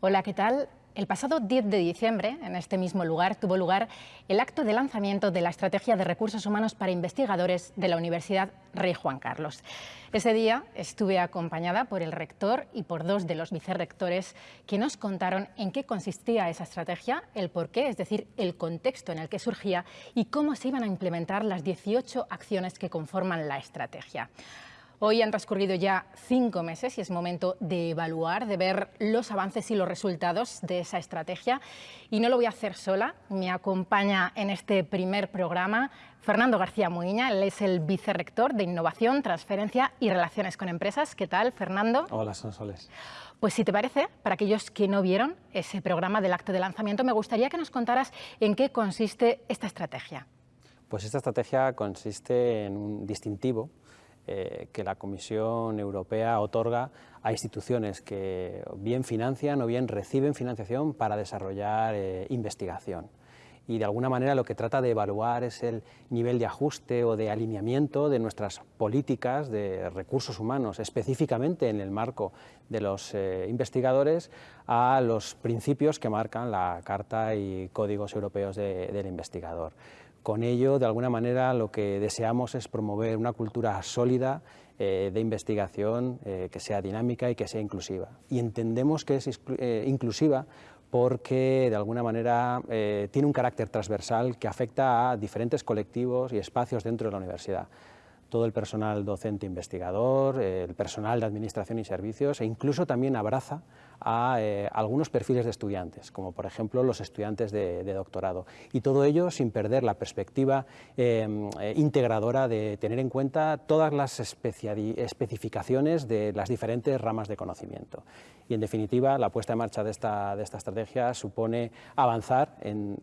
Hola, ¿qué tal? El pasado 10 de diciembre, en este mismo lugar, tuvo lugar el acto de lanzamiento de la Estrategia de Recursos Humanos para Investigadores de la Universidad Rey Juan Carlos. Ese día estuve acompañada por el rector y por dos de los vicerrectores que nos contaron en qué consistía esa estrategia, el porqué, es decir, el contexto en el que surgía y cómo se iban a implementar las 18 acciones que conforman la estrategia. Hoy han transcurrido ya cinco meses y es momento de evaluar, de ver los avances y los resultados de esa estrategia. Y no lo voy a hacer sola, me acompaña en este primer programa Fernando García Muiña, él es el vicerrector de Innovación, Transferencia y Relaciones con Empresas. ¿Qué tal, Fernando? Hola, Sonsoles. Pues si te parece, para aquellos que no vieron ese programa del acto de lanzamiento, me gustaría que nos contaras en qué consiste esta estrategia. Pues esta estrategia consiste en un distintivo eh, que la Comisión Europea otorga a instituciones que bien financian o bien reciben financiación para desarrollar eh, investigación. Y de alguna manera lo que trata de evaluar es el nivel de ajuste o de alineamiento de nuestras políticas de recursos humanos, específicamente en el marco de los eh, investigadores, a los principios que marcan la Carta y Códigos Europeos del Investigador. Con ello, de alguna manera, lo que deseamos es promover una cultura sólida eh, de investigación eh, que sea dinámica y que sea inclusiva. Y entendemos que es eh, inclusiva porque de alguna manera tiene un carácter transversal que afecta a diferentes colectivos y espacios dentro de la universidad todo el personal docente investigador, el personal de administración y servicios e incluso también abraza a eh, algunos perfiles de estudiantes, como por ejemplo los estudiantes de, doctorado. Y todo ello sin perder la perspectiva em, eh, integradora de tener en cuenta todas las especificaciones de las diferentes ramas de conocimiento. Y en definitiva, la puesta en marcha de esta, de esta estrategia supone avanzar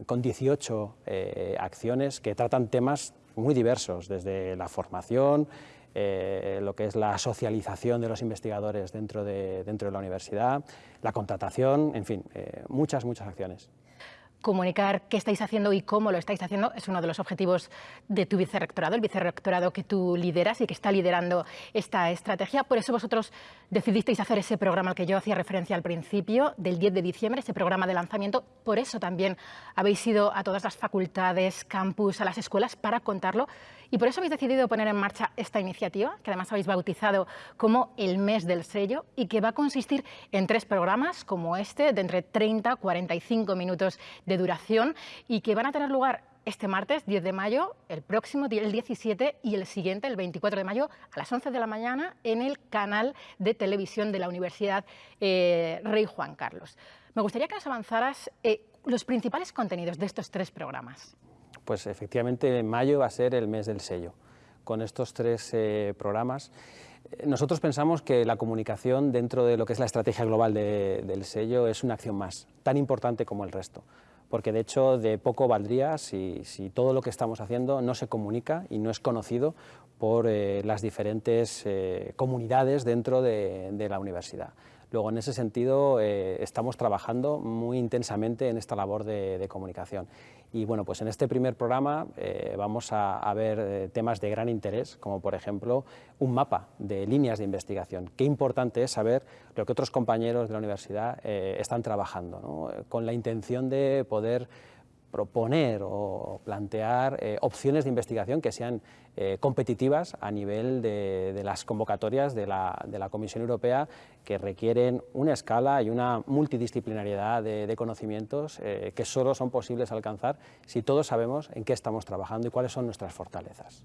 con 18 eh, acciones que tratan temas muy diversos, desde la formación, eh, lo que es la socialización de los investigadores dentro de, dentro de la universidad, la contratación, en fin, eh, muchas, muchas acciones comunicar qué estáis haciendo y cómo lo estáis haciendo es uno de los objetivos de tu vicerrectorado, el vicerrectorado que tú lideras y que está liderando esta estrategia. Por eso vosotros decidisteis hacer ese programa al que yo hacía referencia al principio, del 10 de diciembre, ese programa de lanzamiento. Por eso también habéis ido a todas las facultades, campus, a las escuelas para contarlo. Y por eso habéis decidido poner en marcha esta iniciativa, que además habéis bautizado como el mes del sello y que va a consistir en tres programas como este, de entre 30 a 45 minutos de duración y que van a tener lugar este martes 10 de mayo, el próximo el 17 y el siguiente, el 24 de mayo, a las 11 de la mañana en el canal de televisión de la Universidad eh, Rey Juan Carlos. Me gustaría que nos avanzaras eh, los principales contenidos de estos tres programas. Pues efectivamente en mayo va a ser el mes del sello. Con estos tres eh, programas nosotros pensamos que la comunicación dentro de lo que es la estrategia global del sello es una acción más, tan importante como el resto porque de hecho de poco valdría si, todo lo que estamos haciendo no se comunica y no es conocido por eh, las diferentes eh, comunidades dentro de, la universidad. Luego, en ese sentido, eh, estamos trabajando muy intensamente en esta labor de, comunicación. Y bueno, pues en este primer programa vamos a, ver temas de gran interés, como por ejemplo un mapa de líneas de investigación. Qué importante es saber lo que otros compañeros de la universidad están trabajando, con la intención de poder proponer o plantear eh, opciones de investigación que sean eh, competitivas a nivel de, las convocatorias de la, de la, Comisión Europea que requieren una escala y una multidisciplinariedad de, conocimientos eh, que solo son posibles alcanzar si todos sabemos en qué estamos trabajando y cuáles son nuestras fortalezas.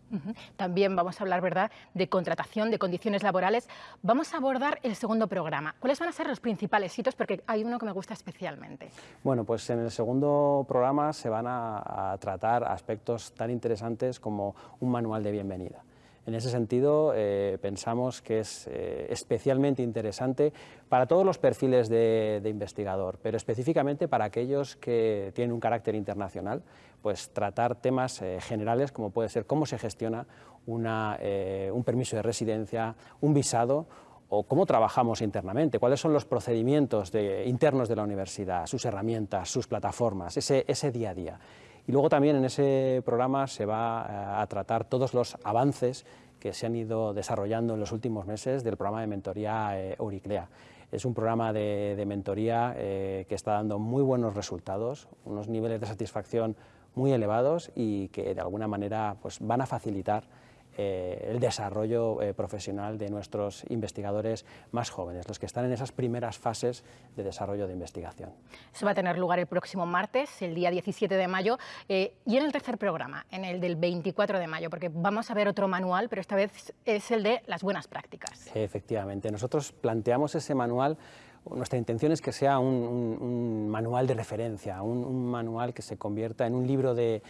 También vamos a hablar ¿verdad? de contratación, de condiciones laborales. Vamos a abordar el segundo programa. ¿Cuáles van a ser los principales hitos? Porque hay uno que me gusta especialmente. Bueno, pues en el segundo programa se van a, tratar aspectos tan interesantes como un manual de bienvenida. En ese sentido, eh, pensamos que es eh, especialmente interesante para todos los perfiles de, investigador, pero específicamente para aquellos que tienen un carácter internacional, pues tratar temas eh, generales como puede ser cómo se gestiona un permiso de residencia, un visado o cómo trabajamos internamente, cuáles son los procedimientos internos de la universidad, sus herramientas, sus plataformas, ese, ese día a día. Y luego también en ese programa se va eh, a tratar todos los avances que se han ido desarrollando en los últimos meses del programa de mentoría eh, Euriclea. Es un programa de, mentoría que está dando muy buenos resultados, unos niveles de satisfacción muy elevados y que de alguna manera pues, van a facilitar eh, el desarrollo eh, profesional de nuestros investigadores más jóvenes, los que están en esas primeras fases de desarrollo de investigación. Eso va a tener lugar el próximo martes, el día 17 de mayo, eh, y en el tercer programa, en el del 24 de mayo, porque vamos a ver otro manual, pero esta vez es el de las buenas prácticas. Efectivamente, nosotros planteamos ese manual nuestra intención es que sea un, manual de referencia, un, manual que se convierta en un libro de,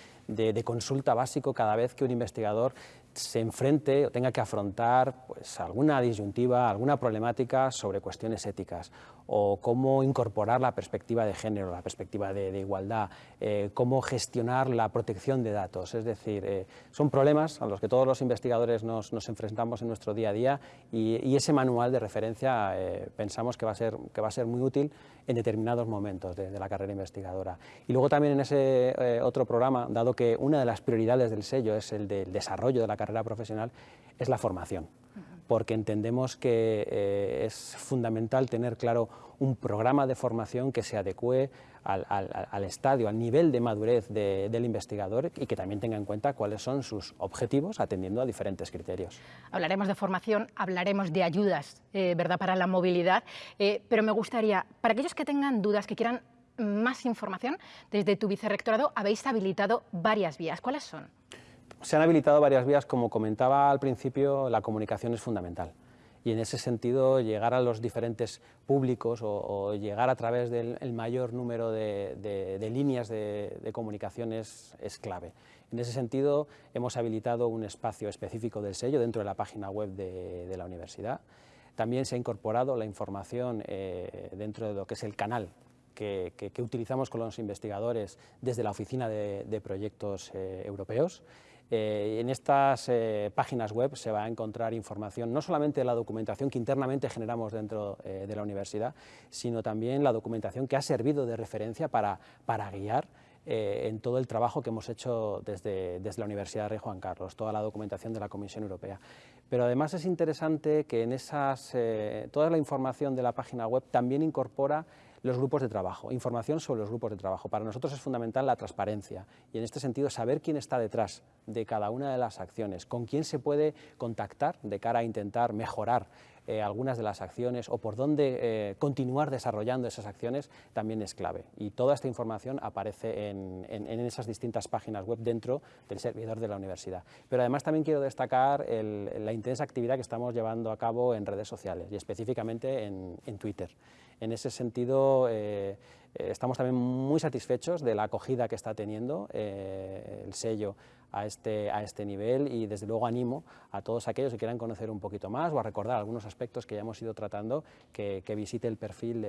consulta básico cada vez que un investigador se enfrente o tenga que afrontar pues, alguna disyuntiva, alguna problemática sobre cuestiones éticas o cómo incorporar la perspectiva de género, la perspectiva de, igualdad, eh, cómo gestionar la protección de datos. Es decir, eh, son problemas a los que todos los investigadores nos, enfrentamos en nuestro día a día y, ese manual de referencia eh, pensamos que va, a ser, que va a ser muy útil en determinados momentos de, la carrera investigadora. Y luego también en ese otro programa, dado que una de las prioridades del sello es el del desarrollo de la carrera profesional, es la formación porque entendemos que eh, es fundamental tener claro un programa de formación que se adecue al, estadio, al nivel de madurez del investigador y que también tenga en cuenta cuáles son sus objetivos atendiendo a diferentes criterios. Hablaremos de formación, hablaremos de ayudas eh, ¿verdad? para la movilidad, eh, pero me gustaría, para aquellos que tengan dudas, que quieran más información, desde tu vicerrectorado habéis habilitado varias vías. ¿Cuáles son? Se han habilitado varias vías, como comentaba al principio, la comunicación es fundamental. Y en ese sentido, llegar a los diferentes públicos o, llegar a través del mayor número de, líneas de, comunicación es, clave. En ese sentido, hemos habilitado un espacio específico del sello dentro de la página web de, la universidad. También se ha incorporado la información eh, dentro de lo que es el canal que, utilizamos con los investigadores desde la Oficina de, Proyectos eh, Europeos eh, en estas eh, páginas web se va a encontrar información no solamente de la documentación que internamente generamos dentro eh, de la universidad, sino también la documentación que ha servido de referencia para, guiar en todo el trabajo que hemos hecho desde, desde, la Universidad de Rey Juan Carlos, toda la documentación de la Comisión Europea. Pero además es interesante que en esas, toda la información de la página web también incorpora los grupos de trabajo, información sobre los grupos de trabajo. Para nosotros es fundamental la transparencia y en este sentido saber quién está detrás de cada una de las acciones, con quién se puede contactar de cara a intentar mejorar eh, algunas de las acciones o por dónde eh, continuar desarrollando esas acciones también es clave. Y toda esta información aparece en, esas distintas páginas web dentro del servidor de la universidad. Pero además también quiero destacar la intensa actividad que estamos llevando a cabo en redes sociales y específicamente en Twitter. En ese sentido, eh, eh, estamos también muy satisfechos de la acogida que está teniendo eh, el sello a este, a este nivel y desde luego animo a todos aquellos que quieran conocer un poquito más o a recordar algunos aspectos que ya hemos ido tratando que, visite el perfil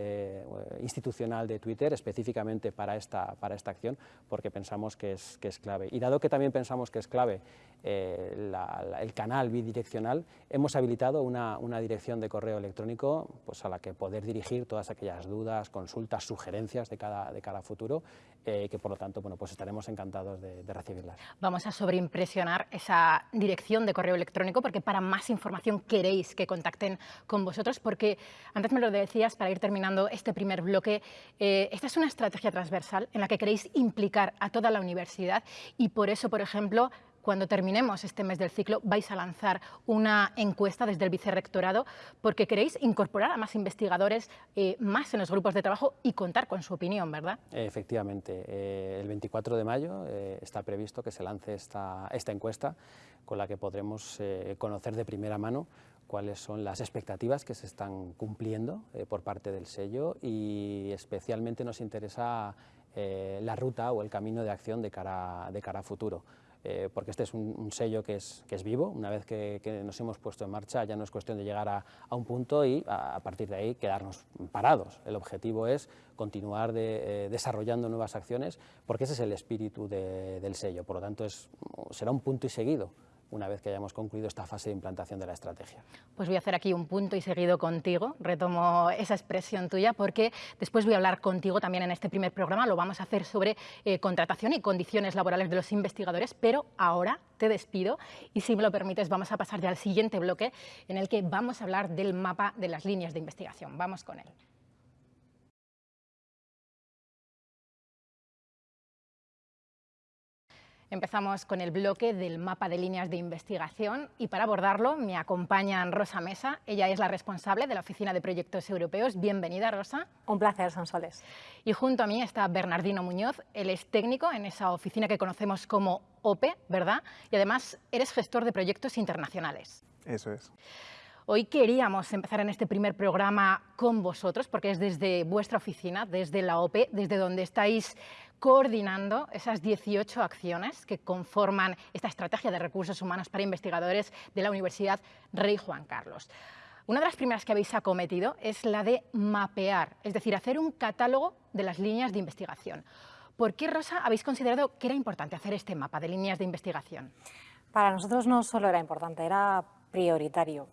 institucional de Twitter específicamente para esta, para esta acción porque pensamos que es, que es clave. Y dado que también pensamos que es clave el canal bidireccional, hemos habilitado una, una, dirección de correo electrónico pues, a la que poder dirigir todas aquellas dudas, consultas, sugerencias de cada, de cada futuro, eh, que por lo tanto bueno, pues estaremos encantados de, recibirlas. Vamos a sobreimpresionar esa dirección de correo electrónico porque para más información queréis que contacten con vosotros, porque antes me lo decías para ir terminando este primer bloque, eh, esta es una estrategia transversal en la que queréis implicar a toda la universidad y por eso, por ejemplo, cuando terminemos este mes del ciclo vais a lanzar una encuesta desde el vicerrectorado porque queréis incorporar a más investigadores eh, más en los grupos de trabajo y contar con su opinión, ¿verdad? Efectivamente. Eh, el 24 de mayo eh, está previsto que se lance esta, esta encuesta con la que podremos conocer de primera mano cuáles son las expectativas que se están cumpliendo por parte del sello y especialmente nos interesa la ruta o el camino de acción de cara, de cara a futuro. Eh, porque este es un, sello que es, que es, vivo, una vez que, nos hemos puesto en marcha ya no es cuestión de llegar a, un punto y a, partir de ahí quedarnos parados. El objetivo es continuar eh, desarrollando nuevas acciones porque ese es el espíritu del sello, por lo tanto es, será un punto y seguido una vez que hayamos concluido esta fase de implantación de la estrategia. Pues voy a hacer aquí un punto y seguido contigo, retomo esa expresión tuya, porque después voy a hablar contigo también en este primer programa, lo vamos a hacer sobre eh, contratación y condiciones laborales de los investigadores, pero ahora te despido y si me lo permites vamos a pasar ya al siguiente bloque en el que vamos a hablar del mapa de las líneas de investigación. Vamos con él. Empezamos con el bloque del mapa de líneas de investigación y para abordarlo me acompañan Rosa Mesa. Ella es la responsable de la Oficina de Proyectos Europeos. Bienvenida, Rosa. Un placer, Sonsoles. Y junto a mí está Bernardino Muñoz. Él es técnico en esa oficina que conocemos como OPE, ¿verdad? Y además eres gestor de proyectos internacionales. Eso es. Hoy queríamos empezar en este primer programa con vosotros, porque es desde vuestra oficina, desde la OPE, desde donde estáis coordinando esas 18 acciones que conforman esta estrategia de recursos humanos para investigadores de la Universidad Rey Juan Carlos. Una de las primeras que habéis acometido es la de mapear, es decir, hacer un catálogo de las líneas de investigación. ¿Por qué, Rosa, habéis considerado que era importante hacer este mapa de líneas de investigación? Para nosotros no solo era importante, era prioritario.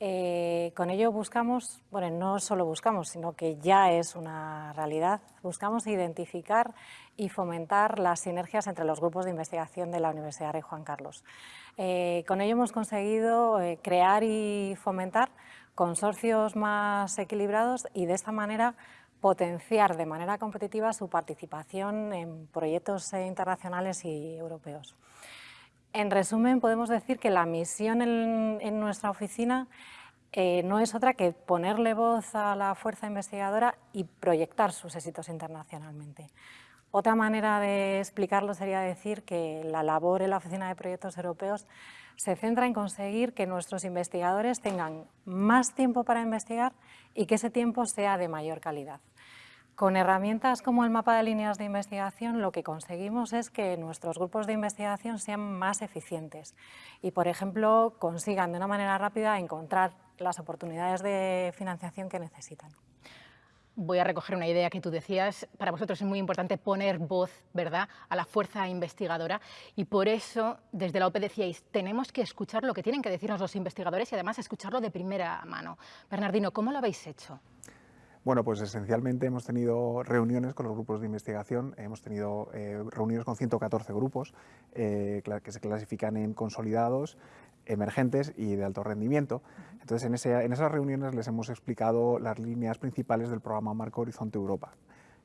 Eh, con ello buscamos, bueno, no solo buscamos, sino que ya es una realidad, buscamos identificar y fomentar las sinergias entre los grupos de investigación de la Universidad Rey Juan Carlos. Eh, con ello hemos conseguido eh, crear y fomentar consorcios más equilibrados y de esta manera potenciar de manera competitiva su participación en proyectos internacionales y europeos. En resumen, podemos decir que la misión en, nuestra oficina eh, no es otra que ponerle voz a la fuerza investigadora y proyectar sus éxitos internacionalmente. Otra manera de explicarlo sería decir que la labor en la Oficina de Proyectos Europeos se centra en conseguir que nuestros investigadores tengan más tiempo para investigar y que ese tiempo sea de mayor calidad. Con herramientas como el mapa de líneas de investigación lo que conseguimos es que nuestros grupos de investigación sean más eficientes y, por ejemplo, consigan de una manera rápida encontrar las oportunidades de financiación que necesitan. Voy a recoger una idea que tú decías. Para vosotros es muy importante poner voz ¿verdad? a la fuerza investigadora y por eso desde la OPE decíais, tenemos que escuchar lo que tienen que decirnos los investigadores y además escucharlo de primera mano. Bernardino, ¿cómo lo habéis hecho? Bueno, pues esencialmente hemos tenido reuniones con los grupos de investigación, hemos tenido eh, reuniones con 114 grupos eh, que se clasifican en consolidados, emergentes y de alto rendimiento. Entonces, en, esas reuniones les hemos explicado las líneas principales del programa Marco Horizonte Europa.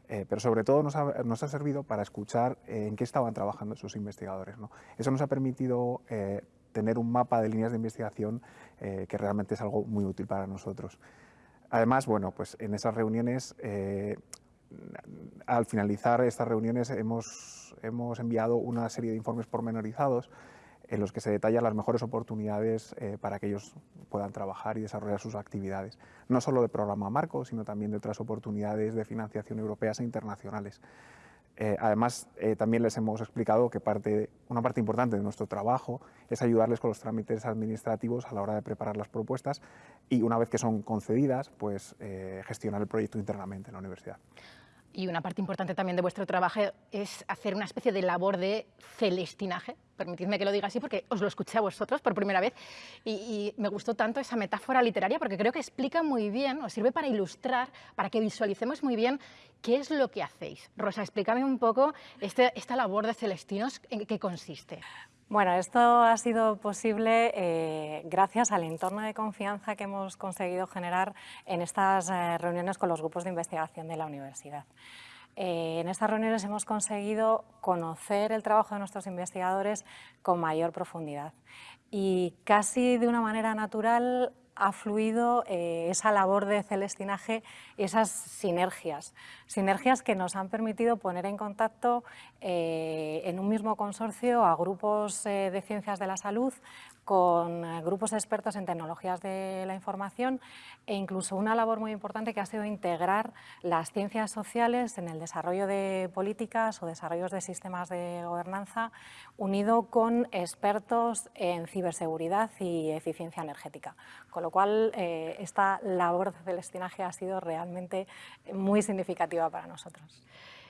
Eh, pero sobre todo nos ha, servido para escuchar en qué estaban trabajando esos investigadores. Eso nos ha permitido tener un mapa de líneas de investigación que realmente es algo muy útil para nosotros. Además, bueno, pues en esas reuniones, eh, al finalizar estas reuniones hemos, hemos, enviado una serie de informes pormenorizados en los que se detallan las mejores oportunidades eh, para que ellos puedan trabajar y desarrollar sus actividades, no solo de programa Marco, sino también de otras oportunidades de financiación europeas e internacionales. Eh, además, eh, también les hemos explicado que parte, una parte importante de nuestro trabajo es ayudarles con los trámites administrativos a la hora de preparar las propuestas y una vez que son concedidas, pues eh, gestionar el proyecto internamente en la universidad. Y una parte importante también de vuestro trabajo es hacer una especie de labor de celestinaje, permitidme que lo diga así porque os lo escuché a vosotros por primera vez y, me gustó tanto esa metáfora literaria porque creo que explica muy bien, os sirve para ilustrar, para que visualicemos muy bien qué es lo que hacéis. Rosa, explícame un poco este, esta labor de celestinos, en qué consiste. Bueno, esto ha sido posible eh, gracias al entorno de confianza que hemos conseguido generar en estas eh, reuniones con los grupos de investigación de la universidad. Eh, en estas reuniones hemos conseguido conocer el trabajo de nuestros investigadores con mayor profundidad y casi de una manera natural ha fluido eh, esa labor de celestinaje, esas sinergias, sinergias que nos han permitido poner en contacto eh, en un mismo consorcio a grupos eh, de ciencias de la salud, con eh, grupos expertos en tecnologías de la información e incluso una labor muy importante que ha sido integrar las ciencias sociales en el desarrollo de políticas o desarrollos de sistemas de gobernanza unido con expertos en ciberseguridad y eficiencia energética. Con lo cual, eh, esta labor de celestinaje ha sido realmente muy significativa para nosotros.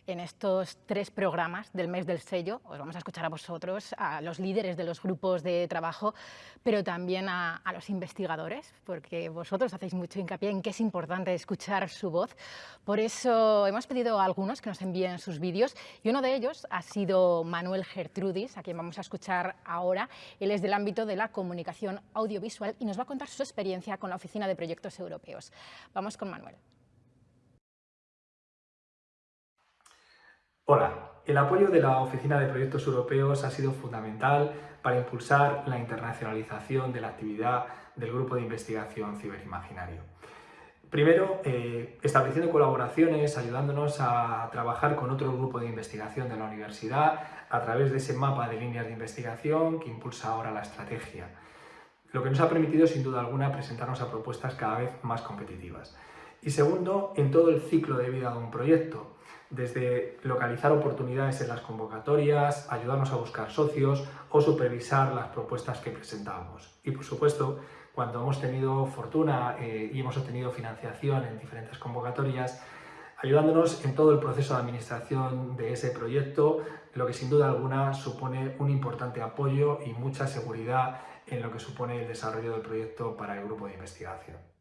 En estos tres programas del mes del sello. Os vamos a escuchar a vosotros, a los líderes de los grupos de trabajo, pero también a, los investigadores, porque vosotros hacéis mucho hincapié en que es importante escuchar su voz. Por eso hemos pedido a algunos que nos envíen sus vídeos y uno de ellos ha sido Manuel Gertrudis, a quien vamos a escuchar ahora. Él es del ámbito de la comunicación audiovisual y nos va a contar su experiencia con la Oficina de Proyectos Europeos. Vamos con Manuel. Hola, el apoyo de la Oficina de Proyectos Europeos ha sido fundamental para impulsar la internacionalización de la actividad del Grupo de Investigación Ciberimaginario. Primero, eh, estableciendo colaboraciones, ayudándonos a trabajar con otro grupo de investigación de la universidad a través de ese mapa de líneas de investigación que impulsa ahora la estrategia. Lo que nos ha permitido, sin duda alguna, presentarnos a propuestas cada vez más competitivas. Y segundo, en todo el ciclo de vida de un proyecto, desde localizar oportunidades en las convocatorias, ayudarnos a buscar socios o supervisar las propuestas que presentamos. Y por supuesto, cuando hemos tenido fortuna eh, y hemos obtenido financiación en diferentes convocatorias, ayudándonos en todo el proceso de administración de ese proyecto, lo que sin duda alguna supone un importante apoyo y mucha seguridad en lo que supone el desarrollo del proyecto para el grupo de investigación.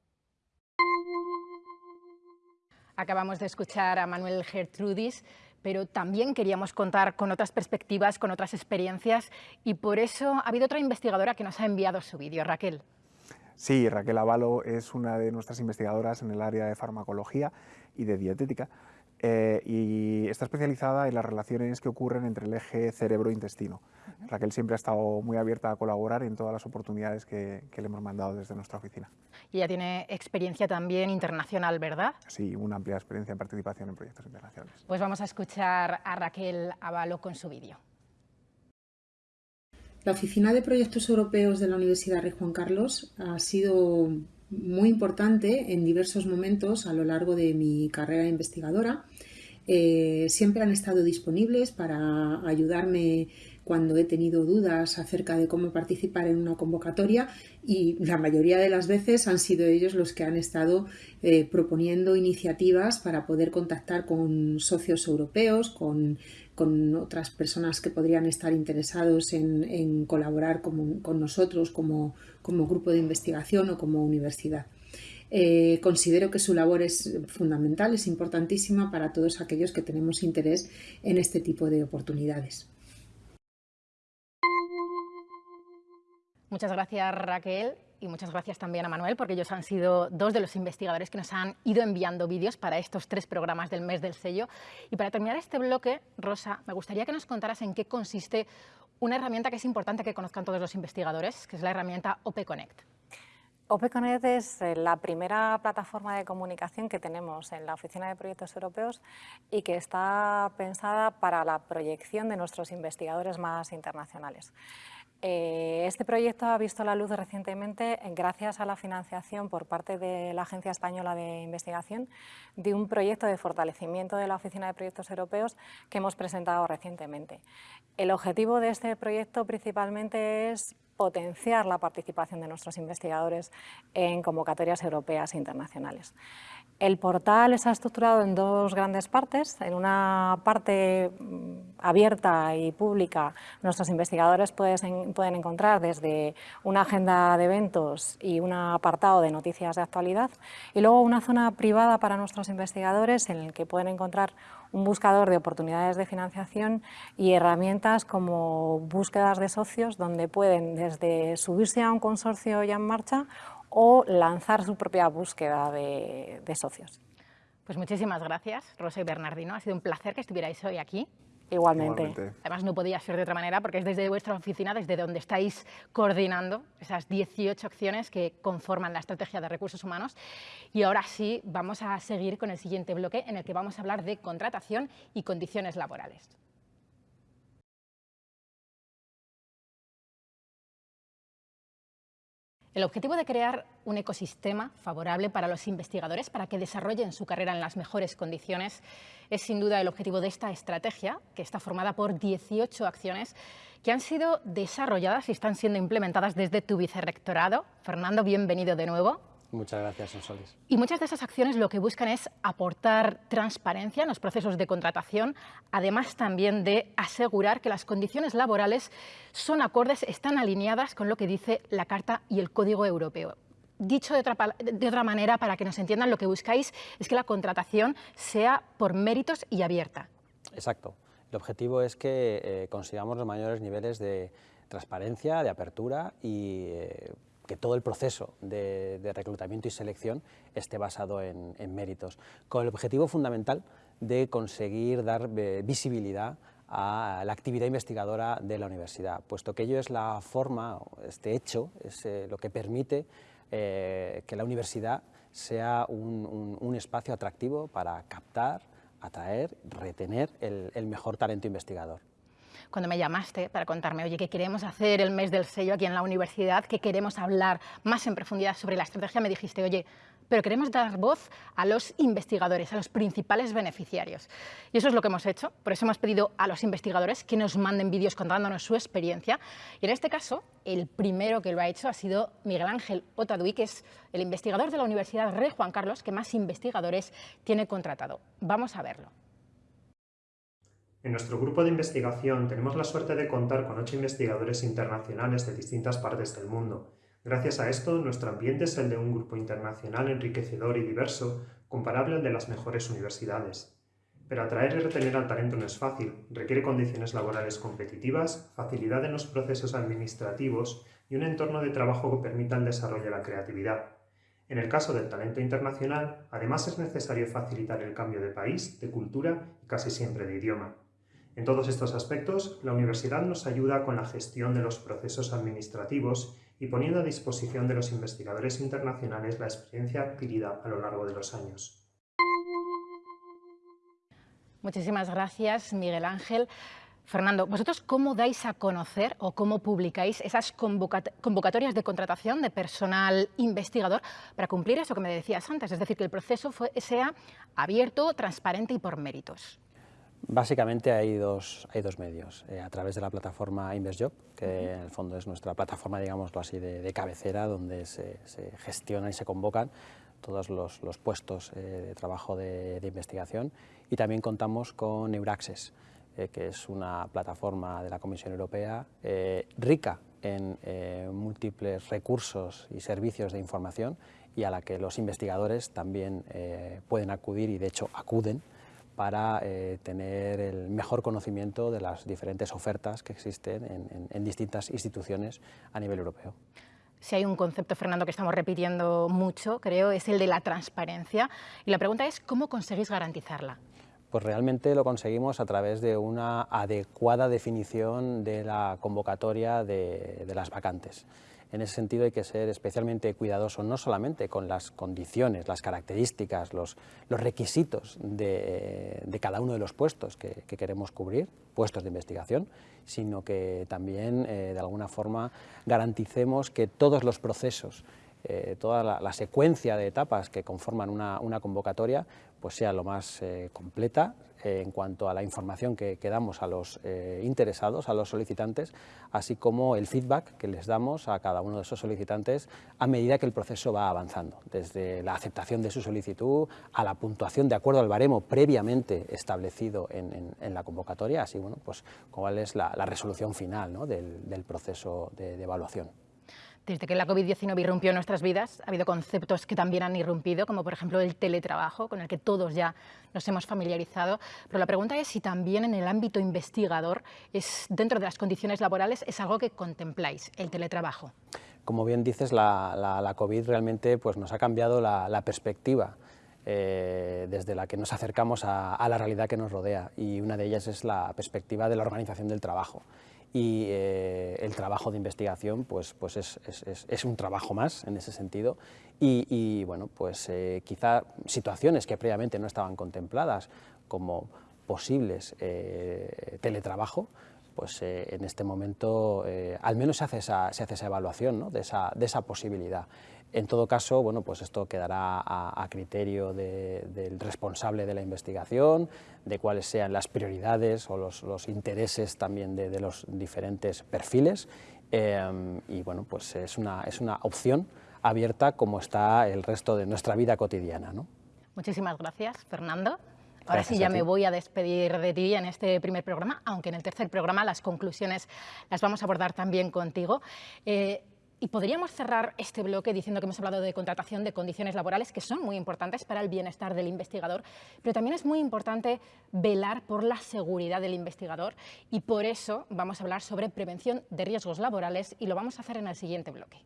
Acabamos de escuchar a Manuel Gertrudis, pero también queríamos contar con otras perspectivas, con otras experiencias, y por eso ha habido otra investigadora que nos ha enviado su vídeo, Raquel. Sí, Raquel Avalo es una de nuestras investigadoras en el área de farmacología y de dietética, eh, y está especializada en las relaciones que ocurren entre el eje cerebro-intestino. Raquel siempre ha estado muy abierta a colaborar en todas las oportunidades que, le hemos mandado desde nuestra oficina. Y ella tiene experiencia también internacional, ¿verdad? Sí, una amplia experiencia en participación en proyectos internacionales. Pues vamos a escuchar a Raquel Avalo con su vídeo. La Oficina de Proyectos Europeos de la Universidad Rey Juan Carlos ha sido muy importante en diversos momentos a lo largo de mi carrera investigadora. Eh, siempre han estado disponibles para ayudarme cuando he tenido dudas acerca de cómo participar en una convocatoria y la mayoría de las veces han sido ellos los que han estado eh, proponiendo iniciativas para poder contactar con socios europeos, con, otras personas que podrían estar interesados en, colaborar con nosotros como, como grupo de investigación o como universidad. Eh, considero que su labor es fundamental, es importantísima para todos aquellos que tenemos interés en este tipo de oportunidades. Muchas gracias Raquel y muchas gracias también a Manuel porque ellos han sido dos de los investigadores que nos han ido enviando vídeos para estos tres programas del mes del sello. Y para terminar este bloque, Rosa, me gustaría que nos contaras en qué consiste una herramienta que es importante que conozcan todos los investigadores, que es la herramienta OPConnect. OpenConnect es eh, la primera plataforma de comunicación que tenemos en la Oficina de Proyectos Europeos y que está pensada para la proyección de nuestros investigadores más internacionales. Eh, este proyecto ha visto la luz recientemente gracias a la financiación por parte de la Agencia Española de Investigación de un proyecto de fortalecimiento de la Oficina de Proyectos Europeos que hemos presentado recientemente. El objetivo de este proyecto principalmente es potenciar la participación de nuestros investigadores en convocatorias europeas e internacionales. El portal está estructurado en dos grandes partes. En una parte mm, abierta y pública, nuestros investigadores pueden encontrar desde una agenda de eventos y un apartado de noticias de actualidad, y luego una zona privada para nuestros investigadores en el que pueden encontrar un buscador de oportunidades de financiación y herramientas como búsquedas de socios, donde pueden desde subirse a un consorcio ya en marcha o lanzar su propia búsqueda de, socios. Pues muchísimas gracias, Rosa y Bernardino. Ha sido un placer que estuvierais hoy aquí. Igualmente. Además, no podía ser de otra manera porque es desde vuestra oficina, desde donde estáis coordinando esas 18 acciones que conforman la estrategia de recursos humanos. Y ahora sí, vamos a seguir con el siguiente bloque en el que vamos a hablar de contratación y condiciones laborales. El objetivo de crear un ecosistema favorable para los investigadores para que desarrollen su carrera en las mejores condiciones es sin duda el objetivo de esta estrategia, que está formada por 18 acciones que han sido desarrolladas y están siendo implementadas desde tu vicerrectorado. Fernando, bienvenido de nuevo. Muchas gracias, Sonsoles. Y muchas de esas acciones lo que buscan es aportar transparencia en los procesos de contratación, además también de asegurar que las condiciones laborales son acordes, están alineadas con lo que dice la Carta y el Código Europeo. Dicho de otra, de otra manera, para que nos entiendan, lo que buscáis es que la contratación sea por méritos y abierta. Exacto. El objetivo es que eh, consigamos los mayores niveles de transparencia, de apertura y eh, que todo el proceso de, reclutamiento y selección esté basado en, méritos, con el objetivo fundamental de conseguir dar eh, visibilidad a la actividad investigadora de la universidad, puesto que ello es la forma, este hecho, es eh, lo que permite que la universidad sea un, espacio atractivo para captar, atraer, retener el mejor talento investigador cuando me llamaste para contarme, oye, que queremos hacer el mes del sello aquí en la universidad, que queremos hablar más en profundidad sobre la estrategia, me dijiste, oye, pero queremos dar voz a los investigadores, a los principales beneficiarios. Y eso es lo que hemos hecho, por eso hemos pedido a los investigadores que nos manden vídeos contándonos su experiencia. Y en este caso, el primero que lo ha hecho ha sido Miguel Ángel Otadui, que es el investigador de la Universidad Rey Juan Carlos que más investigadores tiene contratado. Vamos a verlo. En nuestro grupo de investigación tenemos la suerte de contar con ocho investigadores internacionales de distintas partes del mundo. Gracias a esto, nuestro ambiente es el de un grupo internacional enriquecedor y diverso, comparable al de las mejores universidades. Pero atraer y retener al talento no es fácil, requiere condiciones laborales competitivas, facilidad en los procesos administrativos y un entorno de trabajo que permita el desarrollo de la creatividad. En el caso del talento internacional, además es necesario facilitar el cambio de país, de cultura y casi siempre de idioma. En todos estos aspectos, la universidad nos ayuda con la gestión de los procesos administrativos y poniendo a disposición de los investigadores internacionales la experiencia adquirida a lo largo de los años. Muchísimas gracias, Miguel Ángel. Fernando, ¿vosotros cómo dais a conocer o cómo publicáis esas convocatorias de contratación de personal investigador para cumplir eso que me decías antes? Es decir, que el proceso sea abierto, transparente y por méritos. Básicamente hay dos, hay dos medios, eh, a través de la plataforma InvestJob, que en el fondo es nuestra plataforma, digámoslo así, de, cabecera, donde se, se, gestiona y se convocan todos los, los puestos eh, de trabajo de, investigación. Y también contamos con Euraccess, eh, que es una plataforma de la Comisión Europea rica en múltiples recursos y servicios de información y a la que los investigadores también pueden acudir y de hecho acuden para eh, tener el mejor conocimiento de las diferentes ofertas que existen en, distintas instituciones a nivel europeo. Si hay un concepto, Fernando, que estamos repitiendo mucho, creo, es el de la transparencia. Y la pregunta es, ¿cómo conseguís garantizarla? Pues realmente lo conseguimos a través de una adecuada definición de la convocatoria de las vacantes. En ese sentido hay que ser especialmente cuidadoso, no solamente con las condiciones, las características, los, requisitos de, cada uno de los puestos que, queremos cubrir, puestos de investigación, sino que también eh, de alguna forma garanticemos que todos los procesos eh, toda la, secuencia de etapas que conforman una, convocatoria pues sea lo más eh, completa eh, en cuanto a la información que, damos a los interesados, a los solicitantes, así como el feedback que les damos a cada uno de esos solicitantes a medida que el proceso va avanzando, desde la aceptación de su solicitud a la puntuación de acuerdo al baremo previamente establecido en, la convocatoria, así bueno, pues cuál es la, resolución final del, proceso de evaluación. Desde que la COVID-19 irrumpió nuestras vidas, ha habido conceptos que también han irrumpido, como por ejemplo el teletrabajo, con el que todos ya nos hemos familiarizado. Pero la pregunta es si también en el ámbito investigador, es, dentro de las condiciones laborales, es algo que contempláis, el teletrabajo. Como bien dices, la, COVID realmente pues, nos ha cambiado la, perspectiva. Eh, desde la que nos acercamos a, a la realidad que nos rodea y una de ellas es la perspectiva de la organización del trabajo y eh, el trabajo de investigación pues, pues es, es, es, un trabajo más en ese sentido y, bueno, pues eh, quizá situaciones que previamente no estaban contempladas como posibles eh, teletrabajo, pues en este momento al menos se hace esa, se hace esa evaluación ¿no? de, esa, de esa posibilidad. En todo caso, bueno, pues esto quedará a, criterio del responsable de la investigación, de cuáles sean las prioridades o los, intereses también de, los diferentes perfiles. Eh, y bueno, pues es una, es una opción abierta como está el resto de nuestra vida cotidiana. ¿no? Muchísimas gracias, Fernando. Ahora sí ya me voy a despedir de ti en este primer programa, aunque en el tercer programa las conclusiones las vamos a abordar también contigo. Eh, y podríamos cerrar este bloque diciendo que hemos hablado de contratación de condiciones laborales que son muy importantes para el bienestar del investigador, pero también es muy importante velar por la seguridad del investigador y por eso vamos a hablar sobre prevención de riesgos laborales y lo vamos a hacer en el siguiente bloque.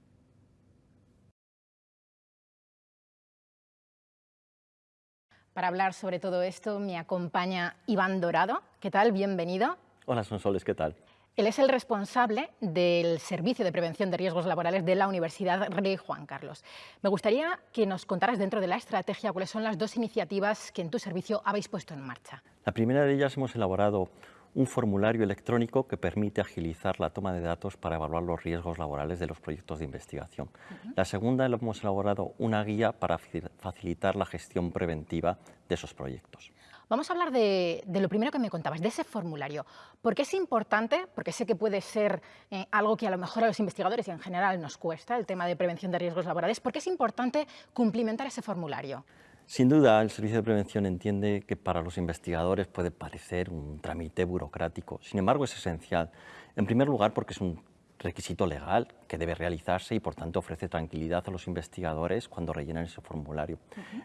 Para hablar sobre todo esto me acompaña Iván Dorado. ¿Qué tal? Bienvenido. Hola, Sonsoles, ¿qué tal? Él es el responsable del Servicio de Prevención de Riesgos Laborales de la Universidad Rey Juan Carlos. Me gustaría que nos contaras dentro de la estrategia cuáles son las dos iniciativas que en tu servicio habéis puesto en marcha. La primera de ellas hemos elaborado un formulario electrónico que permite agilizar la toma de datos para evaluar los riesgos laborales de los proyectos de investigación. La segunda, hemos elaborado una guía para facilitar la gestión preventiva de esos proyectos. Vamos a hablar de, lo primero que me contabas, de ese formulario. ¿Por qué es importante? Porque sé que puede ser eh, algo que a lo mejor a los investigadores y en general nos cuesta, el tema de prevención de riesgos laborales. ¿Por qué es importante cumplimentar ese formulario? Sin duda, el Servicio de Prevención entiende que para los investigadores puede parecer un trámite burocrático. Sin embargo, es esencial. En primer lugar, porque es un requisito legal que debe realizarse y, por tanto, ofrece tranquilidad a los investigadores cuando rellenan ese formulario.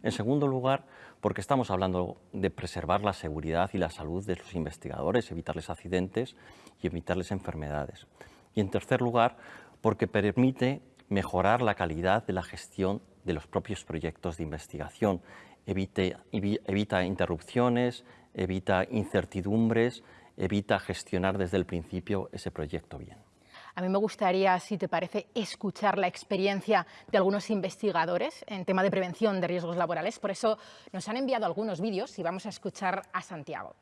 En segundo lugar, porque estamos hablando de preservar la seguridad y la salud de los investigadores, evitarles accidentes y evitarles enfermedades. Y, en tercer lugar, porque permite mejorar la calidad de la gestión de los propios proyectos de investigación. evita interrupciones, evita incertidumbres, evita gestionar desde el principio ese proyecto bien. A mí me gustaría, si te parece, escuchar la experiencia de algunos investigadores en tema de prevención de riesgos laborales. Por eso nos han enviado algunos vídeos y vamos a escuchar a Santiago.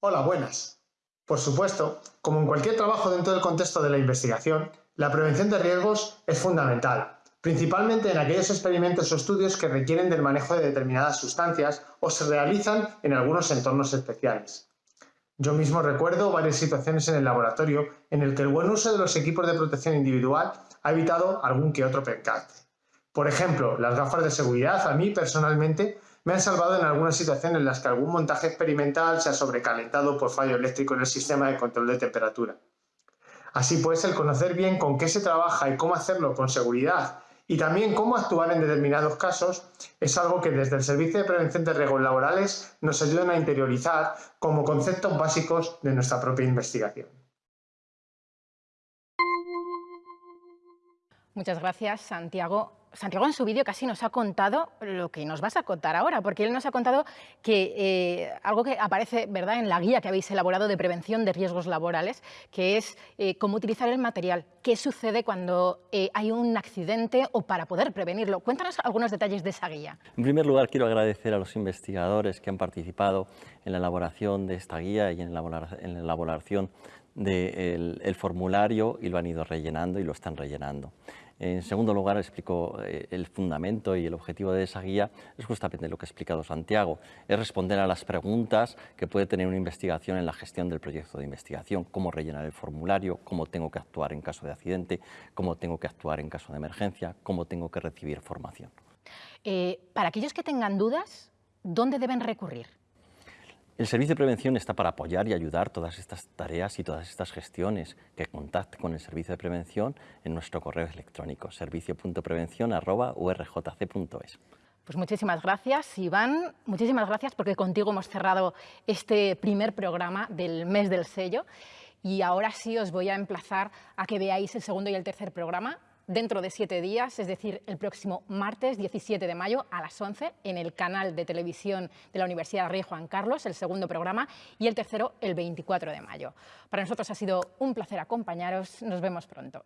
Hola, buenas. Por supuesto, como en cualquier trabajo dentro del contexto de la investigación, la prevención de riesgos es fundamental, principalmente en aquellos experimentos o estudios que requieren del manejo de determinadas sustancias o se realizan en algunos entornos especiales. Yo mismo recuerdo varias situaciones en el laboratorio en el que el buen uso de los equipos de protección individual ha evitado algún que otro percance. Por ejemplo, las gafas de seguridad a mí personalmente me han salvado en algunas situaciones en las que algún montaje experimental se ha sobrecalentado por fallo eléctrico en el sistema de control de temperatura. Así pues, el conocer bien con qué se trabaja y cómo hacerlo con seguridad y también cómo actuar en determinados casos es algo que desde el Servicio de Prevención de Riesgos Laborales nos ayudan a interiorizar como conceptos básicos de nuestra propia investigación. Muchas gracias, Santiago. Santiago en su vídeo casi nos ha contado lo que nos vas a contar ahora, porque él nos ha contado que eh, algo que aparece ¿verdad? en la guía que habéis elaborado de prevención de riesgos laborales, que es eh, cómo utilizar el material, qué sucede cuando eh, hay un accidente o para poder prevenirlo. Cuéntanos algunos detalles de esa guía. En primer lugar, quiero agradecer a los investigadores que han participado en la elaboración de esta guía y en la, elaboración del formulario y lo han ido rellenando y lo están rellenando. En segundo lugar, explico eh, el fundamento y el objetivo de esa guía es justamente lo que ha explicado Santiago, es responder a las preguntas que puede tener una investigación en la gestión del proyecto de investigación, cómo rellenar el formulario, cómo tengo que actuar en caso de accidente, cómo tengo que actuar en caso de emergencia, cómo tengo que recibir formación. Eh, para aquellos que tengan dudas, ¿dónde deben recurrir? El Servicio de Prevención está para apoyar y ayudar todas estas tareas y todas estas gestiones. Que contacte con el Servicio de Prevención en nuestro correo electrónico servicio.prevención.urjc.es. Pues muchísimas gracias, Iván. Muchísimas gracias porque contigo hemos cerrado este primer programa del mes del sello. Y ahora sí os voy a emplazar a que veáis el segundo y el tercer programa dentro de siete días, es decir, el próximo martes 17 de mayo a las 11 en el canal de televisión de la Universidad Rey Juan Carlos, el segundo programa, y el tercero el 24 de mayo. Para nosotros ha sido un placer acompañaros. Nos vemos pronto.